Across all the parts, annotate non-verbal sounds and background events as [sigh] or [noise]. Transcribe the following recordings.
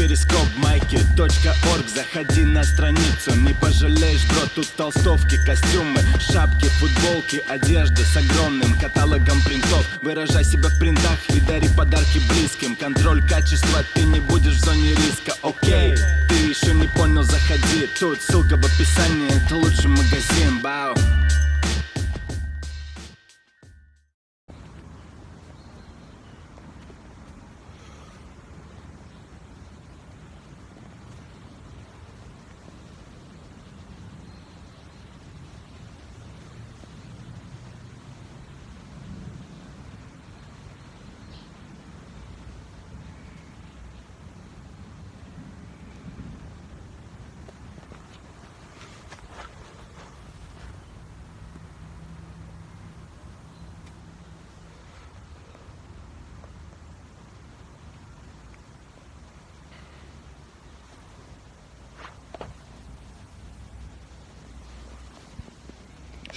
перископ майки .орг. Заходи на страницу, не пожалеешь, бро Тут толстовки, костюмы, шапки, футболки Одежда с огромным каталогом принтов. Выражай себя в принтах и дари подарки близким. Контроль качества, ты не будешь в зоне риска, окей Ты еще не понял, заходи. Тут ссылка в описании, это лучший магазин, бау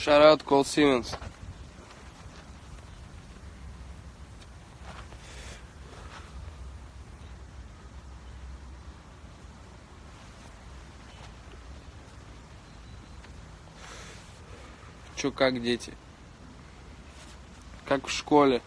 Out Cole Siemens. Чё, как дети? Как в школе?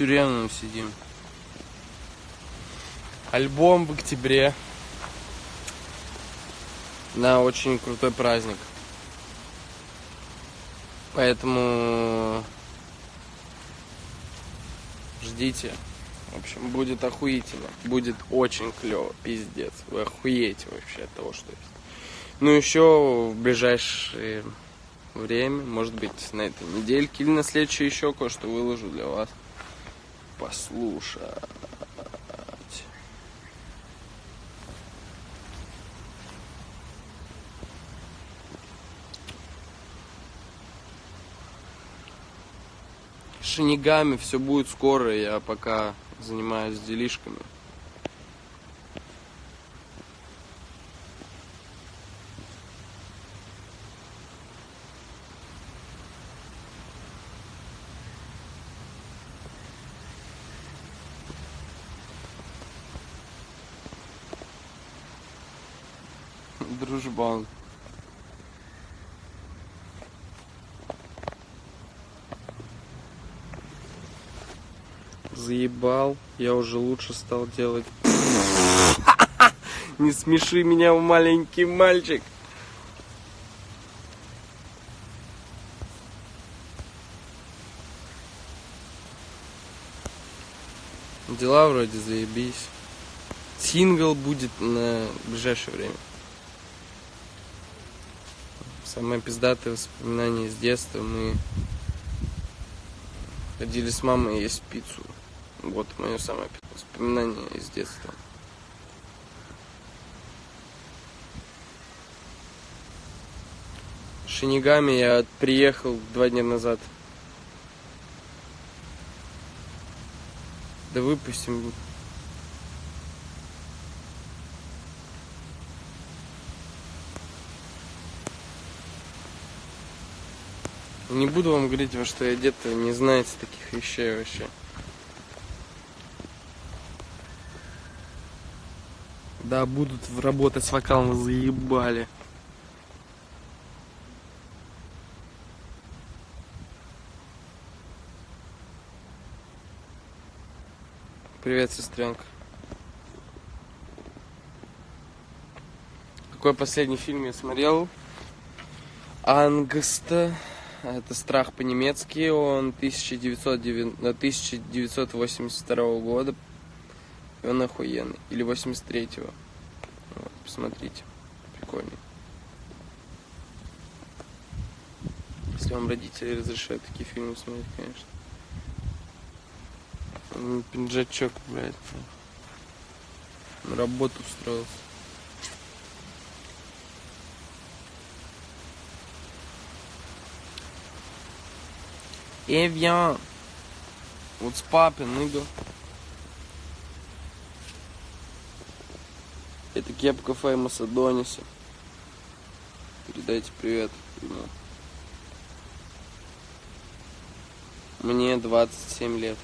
Тюремном сидим. Альбом в октябре. Да, очень крутой праздник. Поэтому ждите. В общем, будет охуительно. Будет очень клево, пиздец. Вы охуеете вообще от того, что есть. Ну, еще в ближайшее время, может быть, на этой недельке или на следующей еще кое-что выложу для вас. Послушать. Шинигами все будет скоро, я пока занимаюсь делишками. Заебал, я уже лучше стал делать. [laughs] Не смеши меня, маленький мальчик. Дела вроде заебись. Сингл будет на ближайшее время. Самое пиздатое воспоминание из детства. Мы ходили с мамой есть пиццу. Вот мое самое воспоминание из детства. Шинигами я приехал два дня назад. Да выпустим. Не буду вам говорить, во что я одет, не знаете таких вещей вообще. Да, будут работать с вокалом, заебали. Привет, сестренка. Какой последний фильм я смотрел? Ангста. Это страх по-немецки. Он 1909 1982 года. И он охуенный. Или 83-го. Посмотрите. Прикольный. Если вам родители разрешают такие фильмы смотреть, конечно. М, Пинджачок, блядь. На работу устроился. Эвиан. Вот с папин, ныгл. Это кепка Феймоса Дониса. Передайте привет ему. Мне 27 лет.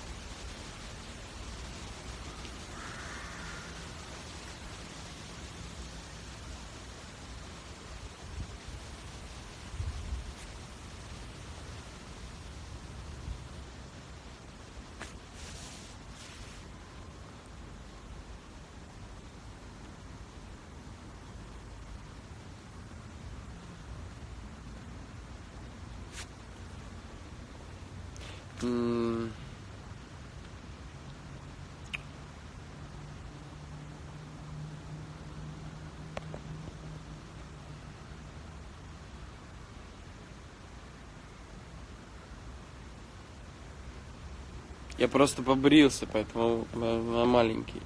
Я просто побрился, поэтому я маленький.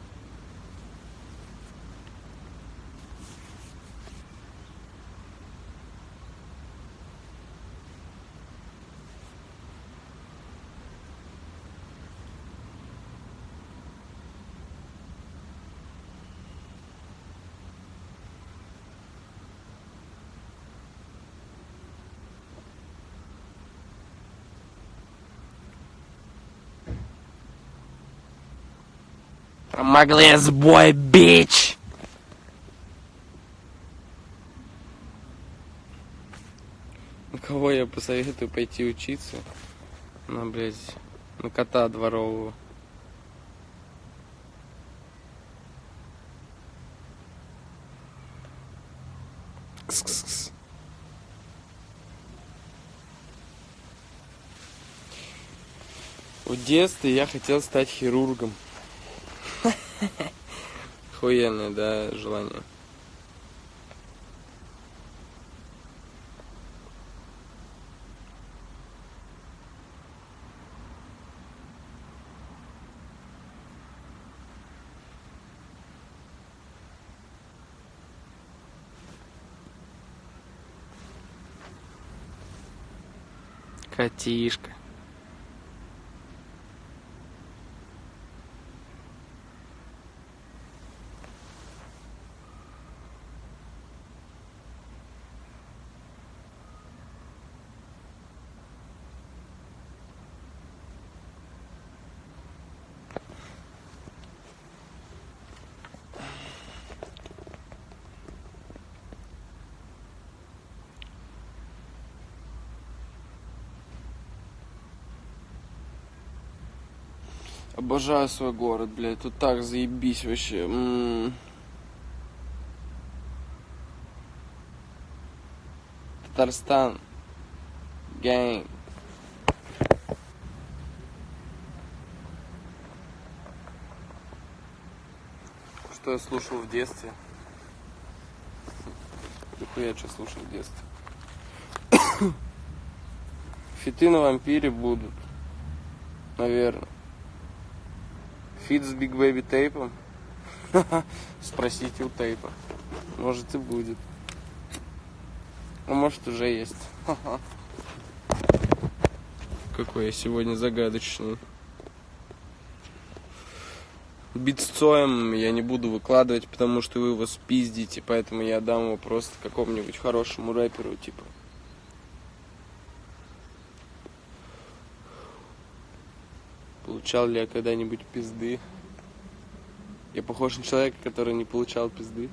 Могли сбой, бич! Кого я посоветую пойти учиться? На, блядь, на кота дворового. Кс-кс-кс. В детстве я хотел стать хирургом. [laughs] Охуенное, да, желание. Котишка. Обожаю свой город, блядь. Тут так заебись вообще. М. Татарстан. Гэнг. Что я слушал в детстве? Нихуя что слушал в детстве. [coughs] Фиты на вампире будут. Наверное. Фит с Big Baby Tape ом? Спросите у Tape а. Может и будет. А может уже есть. [laughs] Какой я сегодня загадочный. Бит с Цоем я не буду выкладывать, потому что вы его спиздите, поэтому я дам его просто какому-нибудь хорошему рэперу, типа. Получал ли я когда-нибудь пизды? Я похож на человека, который не получал пизды.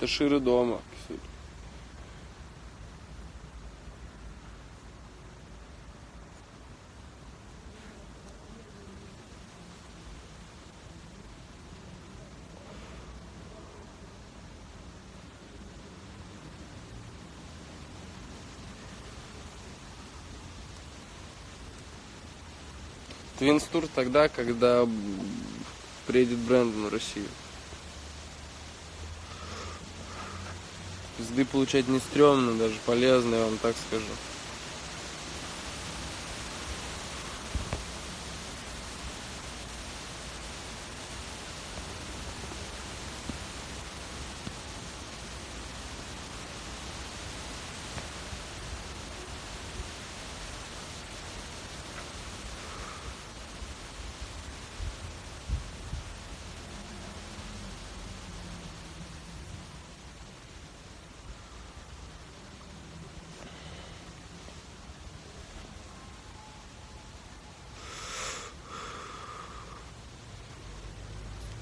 Таширы дома. кстати. Твинстур тогда, когда приедет Брэндон в Россию. Пизды получать не стрёмно, даже полезно, я вам так скажу.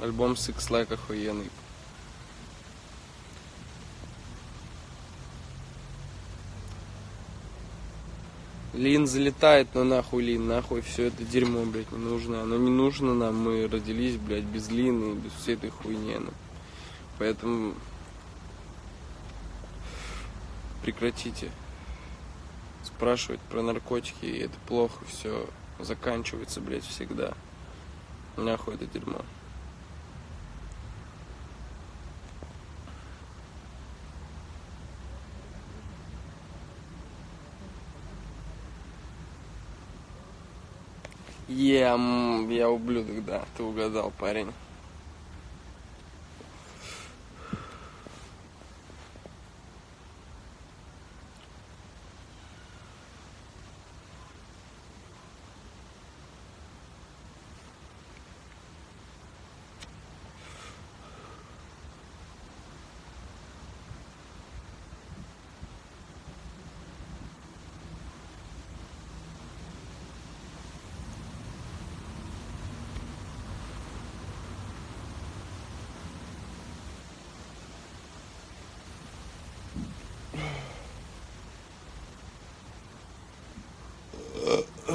Альбом Six Like охуенный. Лин залетает, но нахуй Лин, нахуй все это дерьмо, блядь, не нужно. Оно не нужно нам, мы родились, блядь, без Лины, без всей этой хуйни. Ну. Поэтому прекратите спрашивать про наркотики, и это плохо, все заканчивается, блядь, всегда. Нахуй это дерьмо. Я, я ублюдок, да, ты угадал, парень.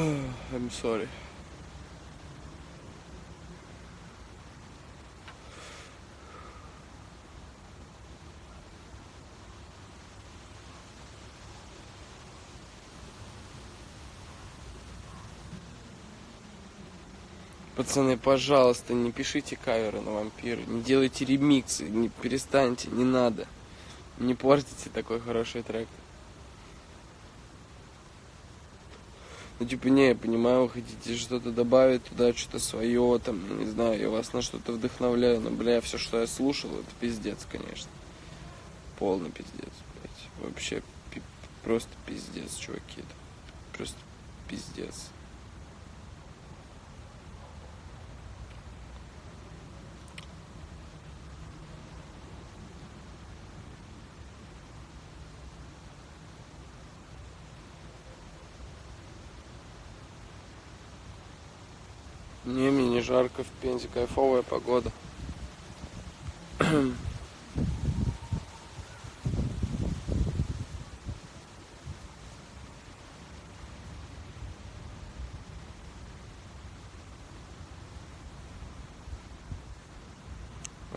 I'm sorry. Пацаны, пожалуйста, не пишите каверы на вампиры, не делайте ремиксы, не перестаньте, не надо. Не портите такой хороший трек. Ну, типа, не, я понимаю, вы хотите что-то добавить туда, что-то свое, там, не знаю, я вас на что-то вдохновляю, но, бля, все, что я слушал, это пиздец, конечно. Полный пиздец, блядь. Вообще, пи- просто пиздец, чуваки. Это просто пиздец. Не, мне не жарко в Пензе, кайфовая погода.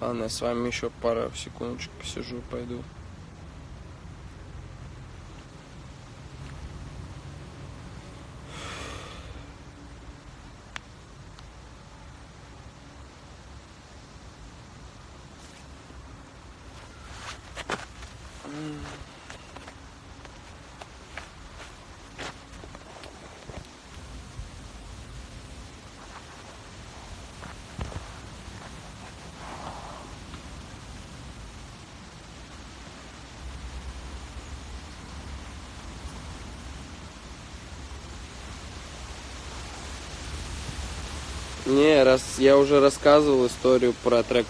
Ладно, я с вами еще пару секундочек посижу, пойду. Не, раз я уже рассказывал историю про трек